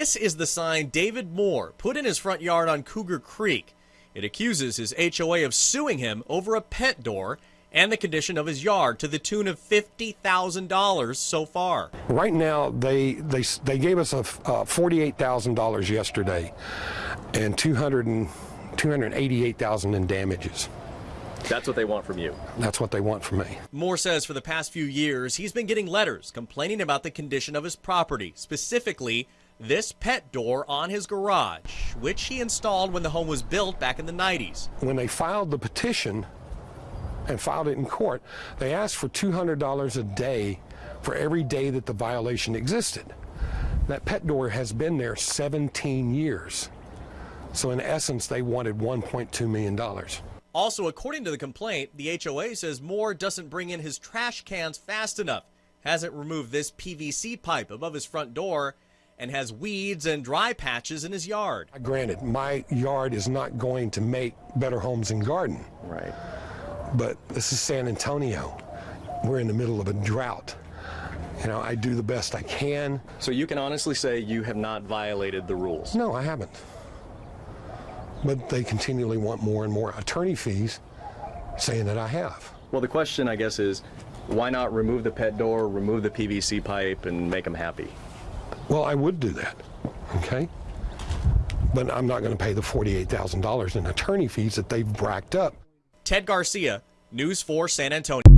This is the sign David Moore put in his front yard on Cougar Creek. It accuses his HOA of suing him over a pet door and the condition of his yard to the tune of $50,000 so far. Right now, they they they gave us a uh, forty-eight thousand dollars yesterday, and 200 and 288,000 in damages. That's what they want from you. That's what they want from me. Moore says for the past few years, he's been getting letters complaining about the condition of his property, specifically this pet door on his garage, which he installed when the home was built back in the 90s. When they filed the petition and filed it in court, they asked for $200 a day for every day that the violation existed. That pet door has been there 17 years. So in essence, they wanted $1.2 million. Also, according to the complaint, the HOA says Moore doesn't bring in his trash cans fast enough, hasn't removed this PVC pipe above his front door, and has weeds and dry patches in his yard. Granted, my yard is not going to make Better Homes and Garden, Right. but this is San Antonio. We're in the middle of a drought. You know, I do the best I can. So you can honestly say you have not violated the rules. No, I haven't. But they continually want more and more attorney fees saying that I have. Well, the question, I guess, is why not remove the pet door, remove the PVC pipe, and make them happy? Well, I would do that, okay? But I'm not going to pay the $48,000 in attorney fees that they've bracked up. Ted Garcia, News 4 San Antonio.